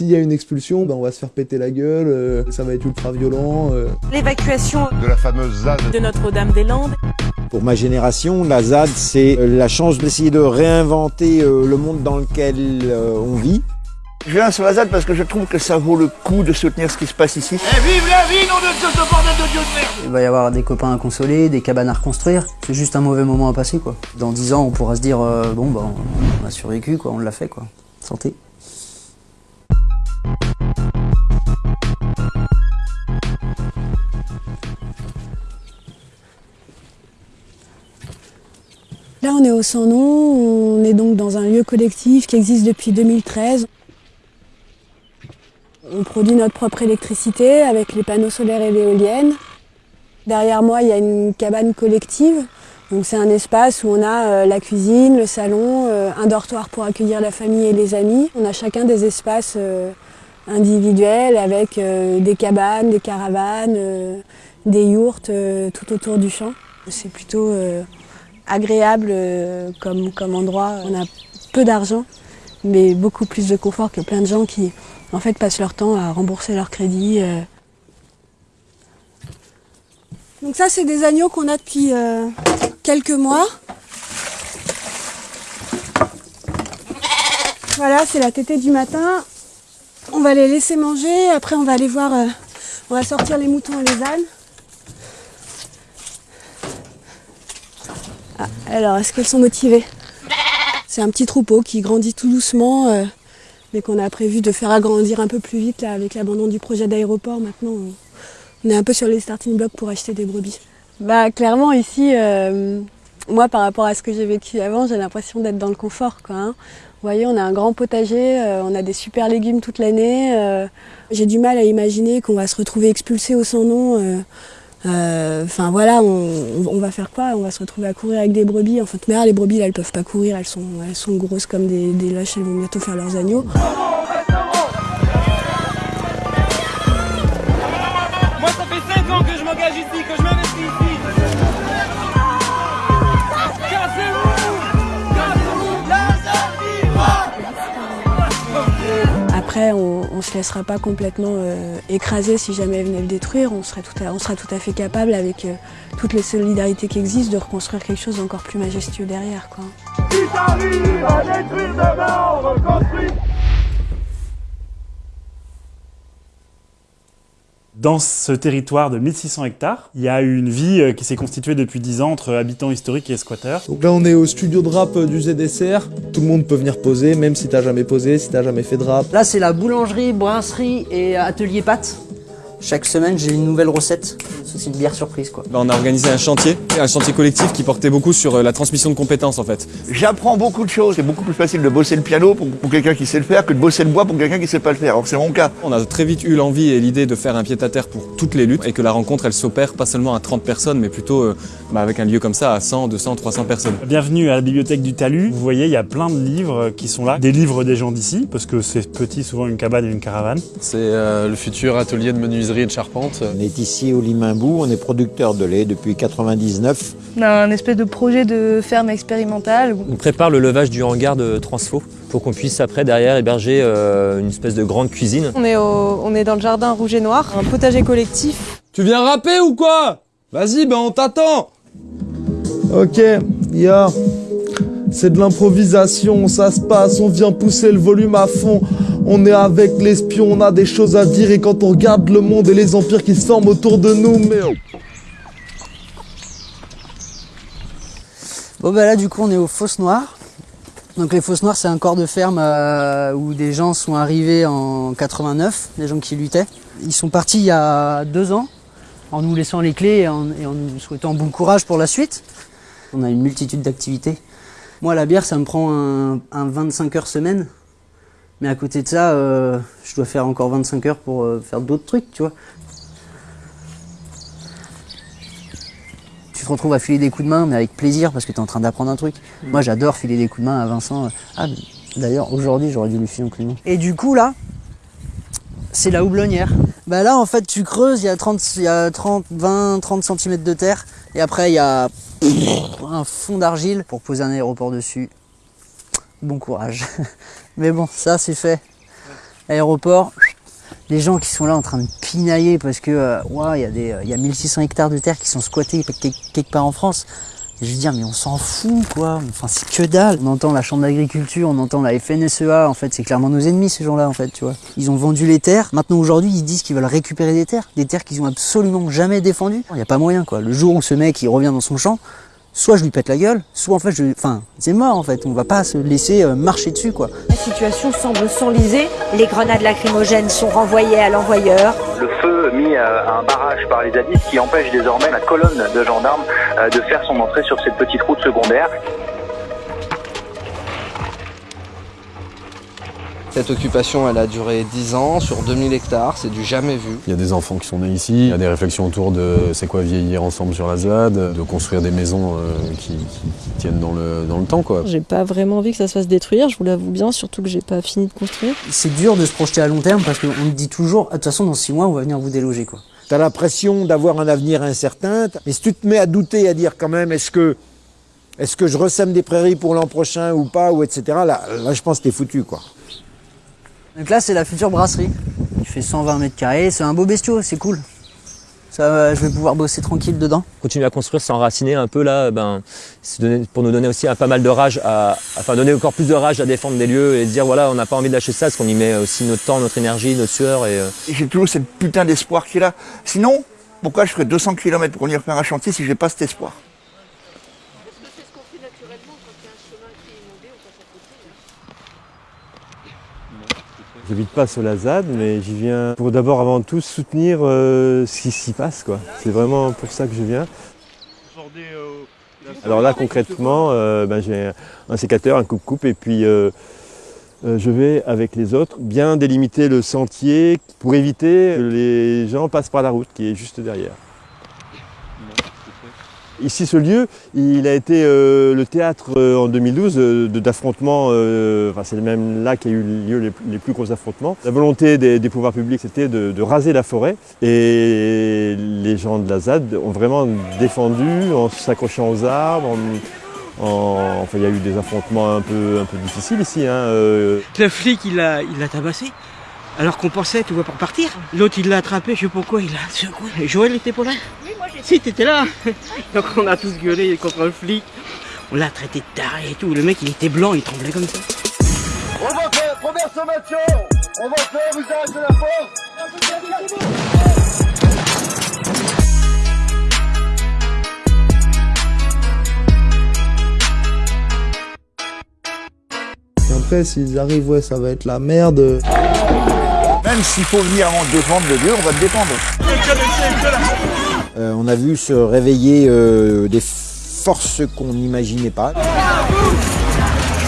S'il y a une expulsion, ben on va se faire péter la gueule, euh, ça va être ultra violent. euh. L'évacuation de la fameuse ZAD. de Notre-Dame-des-Landes. Pour ma génération, la ZAD, c'est euh, la chance d'essayer de réinventer euh, le monde dans lequel euh, on vit. Je viens sur la ZAD parce que je trouve que ça vaut le coup de soutenir ce qui se passe ici. Il va y avoir des copains à consoler, des cabanes à reconstruire. C'est juste un mauvais moment à passer, quoi. Dans 10 ans, on pourra se dire, euh, bon, bah, on a survécu, quoi, on l'a fait, quoi. Santé. On est au Sans Nom, on est donc dans un lieu collectif qui existe depuis 2013. On produit notre propre électricité avec les panneaux solaires et l'éolienne. Derrière moi, il y a une cabane collective. Donc c'est un espace où on a euh, la cuisine, le salon, euh, un dortoir pour accueillir la famille et les amis. On a chacun des espaces euh, individuels avec des cabanes, des caravanes, des yourtes tout autour du champ. C'est plutôt agréable euh, comme, comme endroit. On a peu d'argent, mais beaucoup plus de confort que plein de gens qui en fait passent leur temps à rembourser leur crédit. euh. Donc ça, c'est des agneaux qu'on a depuis euh, quelques mois. Voilà, c'est la tétée du matin. On va les laisser manger. Après, on va aller voir. on va sortir les moutons et les ânes. Ah, alors, est-ce qu'elles sont motivées? C'est un petit troupeau qui grandit tout doucement, euh, mais qu'on a prévu de faire agrandir un peu plus vite là, avec l'abandon du projet d'aéroport. Maintenant, on, est un peu sur les starting blocks pour acheter des brebis. Bah, clairement, ici, euh, moi, par rapport à ce que j'ai vécu avant, j'ai l'impression d'être dans le confort. Quoi, hein. Vous voyez, on a un grand potager, euh, on a des super légumes toute l'année. j'ai du mal à imaginer qu'on va se retrouver expulsé au sans euh, Enfin voilà, on, on va faire quoi? On va se retrouver à courir avec des brebis. En fait, mais là, les brebis, là, elles peuvent pas courir, elles sont, elles sont grosses comme des, des lâches, elles vont bientôt faire leurs agneaux. Moi, ça fait 5 ans que je m'engage ici, que je m'investis ici. Après, on, on se laissera pas complètement euh, écraser si jamais elles venaient le détruire. On sera tout à fait capable, avec euh, toutes les solidarités qui existent, de reconstruire quelque chose d'encore plus majestueux derrière. Quoi. Dans ce territoire de 1600 hectares, il y a une vie euh, qui s'est constituée depuis 10 ans entre habitants historiques et squatteurs. Donc là, on est au studio de rap euh, du ZSR. Tout le monde peut venir poser, même si t'as jamais posé, si t'as jamais fait de rap. Là, c'est la boulangerie, brasserie et atelier pâtes. Chaque semaine, j'ai une nouvelle recette. C'est une bière surprise, quoi. Bah, on a organisé un chantier, un chantier collectif qui portait beaucoup sur euh, la transmission de compétences en fait. J'apprends beaucoup de choses. C'est beaucoup plus facile de bosser le piano pour, pour quelqu'un qui sait le faire que de bosser le bois pour quelqu'un qui sait pas le faire. Alors c'est mon cas. On a très vite eu l'envie et l'idée de faire un pied-à-terre pour toutes les luttes et que la rencontre elle s'opère pas seulement à 30 personnes mais plutôt euh, bah, avec un lieu comme ça à 100, 200, 300 personnes. Bienvenue à la bibliothèque du Talus. Vous voyez, il y a plein de livres qui sont là. Des livres des gens d'ici, parce que c'est petit, souvent une cabane et une caravane. C'est euh, le futur atelier de menuiserie et de charpente. On est ici au Limambou, on est producteur de lait depuis 99. On a un espèce de projet de ferme expérimentale. On prépare le levage du hangar de Transfo pour qu'on puisse après derrière héberger euh, une espèce de grande cuisine. On est, au- on est dans le jardin rouge et noir, un potager collectif. Tu viens rapper ou quoi? Vas-y, ben on t'attend Ok, ya. C'est de l'improvisation, ça se passe, on vient pousser le volume à fond. On est avec l'espion, on a des choses à dire et quand on regarde le monde et les empires qui se forment autour de nous, mais... Bon, bah là, du coup, on est aux Fosses Noires. Donc, les Fosses Noires, c'est un corps de ferme euh, où des gens sont arrivés en 89, des gens qui luttaient. Ils sont partis il y a deux ans, en nous laissant les clés et en, et en nous souhaitant bon courage pour la suite. On a une multitude d'activités. Moi, la bière, ça me prend un, un 25 heures semaine. Mais à côté de ça, euh, je dois faire encore 25 heures pour euh, faire d'autres trucs, tu vois. Tu te retrouves à filer des coups de main, mais avec plaisir, parce que tu es en train d'apprendre un truc. Moi, j'adore filer des coups de main à Vincent. Ah, d'ailleurs, aujourd'hui, j'aurais dû lui filer un coup de main. Et du coup, là, c'est la houblonnière. Bah là, en fait, tu creuses, il y a 30, il y a 30, 20, 30 cm de terre, et après, il y a un fond d'argile pour poser un aéroport dessus. Bon courage. Mais bon, ça, c'est fait. Aéroport, les gens qui sont là en train de pinailler parce que euh, il y, a des, euh, y a 1600 hectares de terre qui sont squattés quelque part en France. Et je veux dire, mais on s'en fout, quoi. Enfin, c'est que dalle. On entend la Chambre d'agriculture, on entend la FNSEA. En fait, c'est clairement nos ennemis, ces gens-là, en fait, tu vois. Ils ont vendu les terres. Maintenant, aujourd'hui, ils disent qu'ils veulent récupérer des terres. Des terres qu'ils ont absolument jamais défendues. Il n'y a pas moyen, quoi. Le jour où ce mec, il revient dans son champ, soit je lui pète la gueule, soit en fait, je... enfin, c'est mort, en fait. On va pas se laisser euh, marcher dessus, quoi. La situation semble s'enliser. Les grenades lacrymogènes sont renvoyées à l'envoyeur. Le feu mis à un barrage par les zadistes qui empêche désormais la colonne de gendarmes euh, de faire son entrée sur cette petite route secondaire. Cette occupation, elle a duré 10 ans sur 2000 hectares, c'est du jamais vu. Il y a des enfants qui sont nés ici, il y a des réflexions autour de c'est quoi vieillir ensemble sur la ZAD, de construire des maisons euh, qui, qui- qui tiennent dans le, dans le temps. quoi. J'ai pas vraiment envie que ça se fasse détruire, je vous l'avoue bien, surtout que j'ai pas fini de construire. C'est dur de se projeter à long terme parce qu'on te dit toujours, Ah, de toute façon, dans 6 mois, on va venir vous déloger, quoi. T'as l'impression d'avoir un avenir incertain, mais si tu te mets à douter, à dire quand même, est-ce que, est-ce que je ressème des prairies pour l'an prochain ou pas, ou etc., là, là je pense que t'es foutu, quoi. Donc là, c'est la future brasserie. Il fait 120 mètres carrés, c'est un beau bestiau, c'est cool. Ça, je vais pouvoir bosser tranquille dedans. Continuer à construire, s'enraciner un peu là, ben, donner- pour nous donner aussi un, pas mal de rage, à, enfin donner encore plus de rage à défendre des lieux et dire voilà, on n'a pas envie de lâcher ça parce qu'on y met aussi notre temps, notre énergie, notre sueur et. euh, Et j'ai toujours cette putain d'espoir qui est là. Sinon, pourquoi je ferais 200 km pour venir faire un chantier si j'ai pas cet espoir? J'habite pas sur la ZAD, mais j'y viens pour d'abord avant tout soutenir euh, ce qui s'y passe. quoi. C'est vraiment pour ça que je viens. Alors là concrètement, euh, ben, j'ai un sécateur, un coupe-coupe et puis euh, euh, je vais avec les autres bien délimiter le sentier pour éviter que les gens passent par la route qui est juste derrière. Ici, ce lieu, il a été euh, le théâtre euh, en 2012 euh, d'affrontements, c'est même là qu'il y a eu lieu les, plus gros affrontements. La volonté des, pouvoirs publics, c'était de, raser la forêt et les gens de la ZAD ont vraiment défendu en s'accrochant aux arbres. en- en- enfin, il y a eu des affrontements un peu, difficiles ici. hein, Le flic, il l'a il tabassé. Alors qu'on pensait, tu vois, pour partir. L'autre, il l'a attrapé, je sais pas quoi, il l'a secoué. Et Joël était pas là Oui, moi j'étais. Si, t'étais là. Donc on a tous gueulé contre le flic. On l'a traité de taré et tout. Le mec, il était blanc, il tremblait comme ça. On va faire première sommation On va faire usage de la force Et après, s'ils arrivent, ouais, ça va être la merde. Même s'il faut venir en défendre le lieu, on va te défendre. Euh, on a vu se réveiller euh, des forces qu'on n'imaginait pas.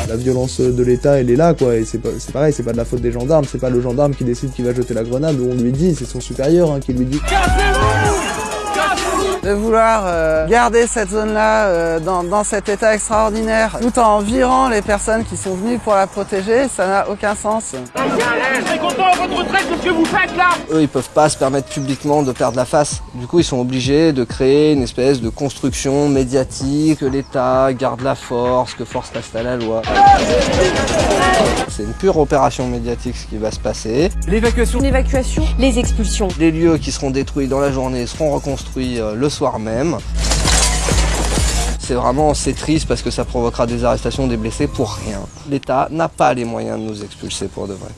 La violence de l'État, elle est là, quoi. Et c'est pas- c'est pareil, c'est pas de la faute des gendarmes. C'est pas le gendarme qui décide qui va jeter la grenade ou on lui dit, c'est son supérieur hein, qui lui dit. De vouloir euh, garder cette zone-là euh, dans, dans cet état extraordinaire, tout en virant les personnes qui sont venues pour la protéger, ça n'a aucun sens. Je suis content de votre retraite de ce que vous faites là Eux, ils peuvent pas se permettre publiquement de perdre la face. Du coup, ils sont obligés de créer une espèce de construction médiatique, que l'État garde la force, que force reste à la loi. C'est une pure opération médiatique ce qui va se passer. L'évacuation. L'évacuation. Les expulsions. Les lieux qui seront détruits dans la journée seront reconstruits euh, le soir même. C'est vraiment, c'est triste parce que ça provoquera des arrestations, des blessés pour rien. L'État n'a pas les moyens de nous expulser pour de vrai.